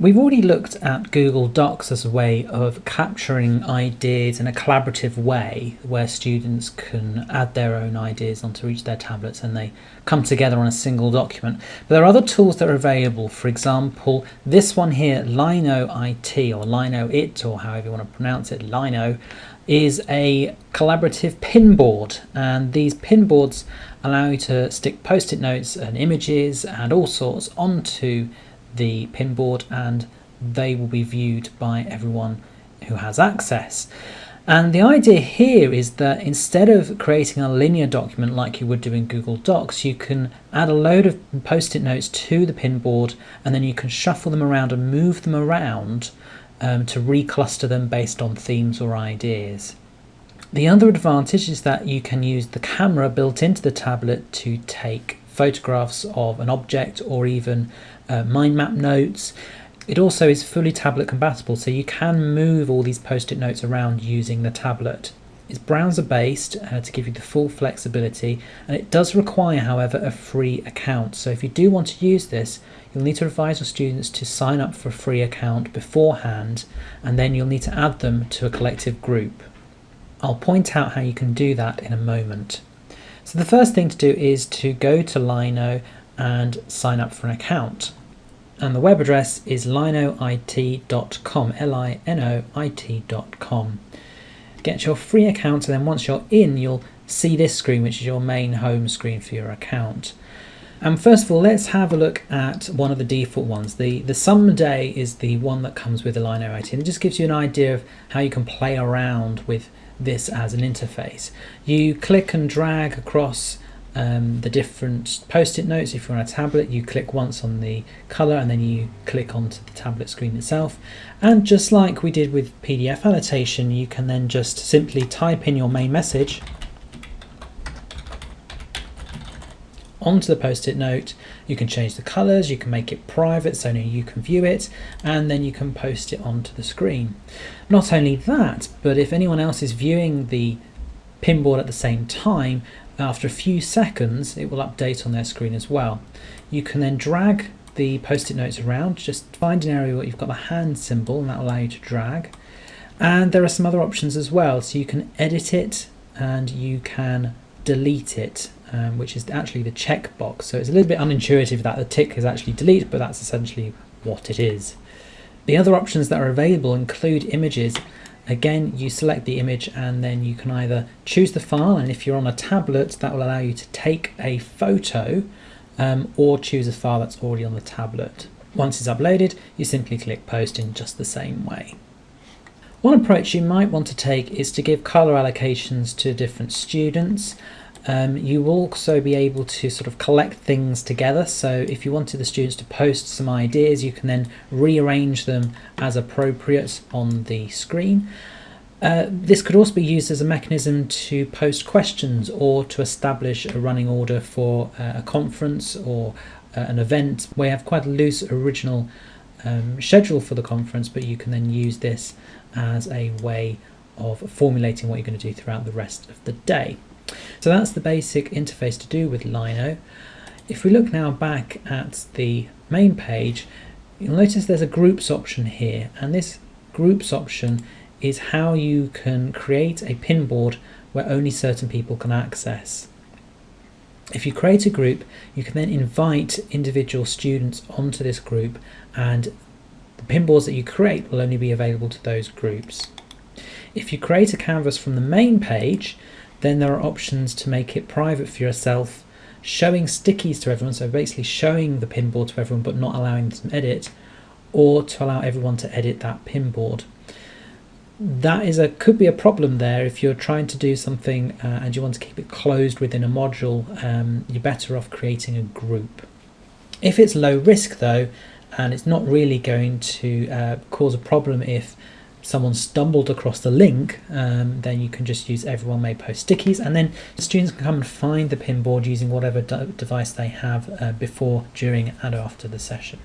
We've already looked at Google Docs as a way of capturing ideas in a collaborative way where students can add their own ideas onto each of their tablets and they come together on a single document. But there are other tools that are available. For example, this one here, Lino IT or Lino It or however you want to pronounce it, Lino, is a collaborative pinboard and these pinboards allow you to stick post-it notes and images and all sorts onto the pinboard and they will be viewed by everyone who has access. And the idea here is that instead of creating a linear document like you would do in Google Docs, you can add a load of post-it notes to the pinboard and then you can shuffle them around and move them around um, to recluster them based on themes or ideas. The other advantage is that you can use the camera built into the tablet to take photographs of an object or even uh, mind map notes. It also is fully tablet compatible, so you can move all these post-it notes around using the tablet. It's browser based uh, to give you the full flexibility and it does require however a free account so if you do want to use this you'll need to advise your students to sign up for a free account beforehand and then you'll need to add them to a collective group. I'll point out how you can do that in a moment. So the first thing to do is to go to Lino and sign up for an account. And the web address is linoit.com, L-I-N-O-I-T.com. Get your free account and then once you're in, you'll see this screen, which is your main home screen for your account. And first of all, let's have a look at one of the default ones. The, the Someday is the one that comes with the Lino IT and it just gives you an idea of how you can play around with this as an interface. You click and drag across um, the different post-it notes. If you're on a tablet, you click once on the color and then you click onto the tablet screen itself. And just like we did with PDF annotation, you can then just simply type in your main message onto the post-it note. You can change the colors, you can make it private so only you can view it, and then you can post it onto the screen. Not only that, but if anyone else is viewing the pinboard at the same time, after a few seconds it will update on their screen as well. You can then drag the post-it notes around, just find an area where you've got the hand symbol and that will allow you to drag. And there are some other options as well, so you can edit it and you can delete it um, which is actually the checkbox. So it's a little bit unintuitive that the tick is actually delete, but that's essentially what it is. The other options that are available include images. Again, you select the image and then you can either choose the file, and if you're on a tablet, that will allow you to take a photo um, or choose a file that's already on the tablet. Once it's uploaded, you simply click post in just the same way. One approach you might want to take is to give color allocations to different students. Um, you will also be able to sort of collect things together. So if you wanted the students to post some ideas, you can then rearrange them as appropriate on the screen. Uh, this could also be used as a mechanism to post questions or to establish a running order for uh, a conference or uh, an event you have quite a loose original um, schedule for the conference, but you can then use this as a way of formulating what you're going to do throughout the rest of the day. So that's the basic interface to do with Lino. If we look now back at the main page, you'll notice there's a groups option here, and this groups option is how you can create a pinboard where only certain people can access. If you create a group, you can then invite individual students onto this group and the pinboards that you create will only be available to those groups. If you create a canvas from the main page, then there are options to make it private for yourself, showing stickies to everyone, so basically showing the pinboard to everyone but not allowing them to edit, or to allow everyone to edit that pinboard. That is a could be a problem there if you're trying to do something uh, and you want to keep it closed within a module. Um, you're better off creating a group. If it's low risk though, and it's not really going to uh, cause a problem if someone stumbled across the link, um, then you can just use everyone may post stickies and then students can come and find the pinboard using whatever de device they have uh, before, during and after the session.